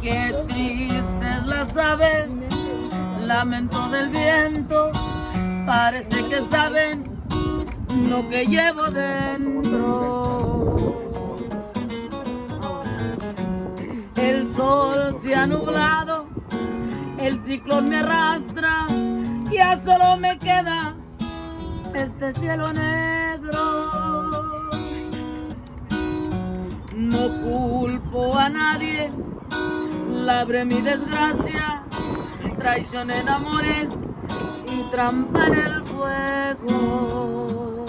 Qué tristes las aves, lamento del viento, parece que saben lo que llevo dentro. El sol se ha nublado, el ciclón me arrastra, ya solo me queda este cielo negro. No culpo a nadie, labré mi desgracia, traición en amores y trampa en el fuego.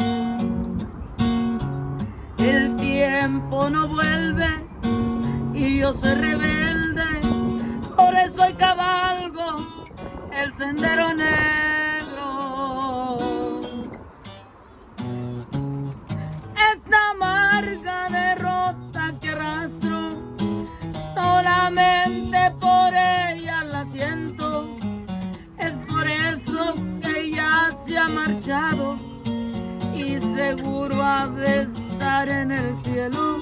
El tiempo no vuelve y yo soy rebelde, por eso hoy cabalgo el sendero negro. Amarga derrota que arrastro, solamente por ella la siento. Es por eso que ella se ha marchado y seguro ha de estar en el cielo.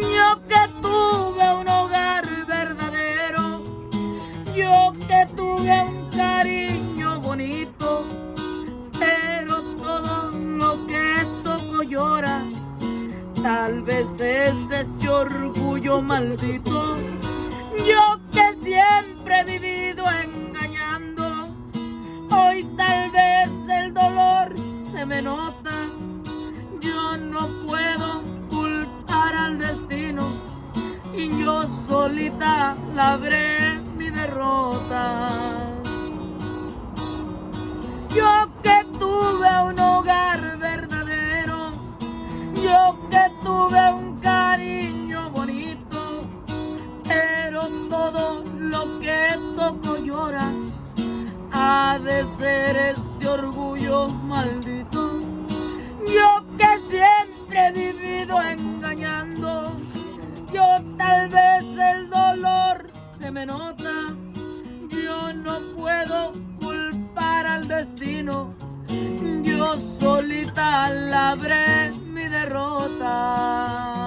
Yo que tuve un hogar verdadero, yo que tuve un cariño bonito, pero todo lo que toco llora. Tal vez es este orgullo maldito. Yo que siempre he vivido engañando, hoy tal vez el dolor se me nota. Yo no puedo culpar al destino y yo solita labré mi derrota. Lo que toco llora, ha de ser este orgullo maldito. Yo que siempre he vivido engañando, yo tal vez el dolor se me nota, yo no puedo culpar al destino, yo solita labré mi derrota.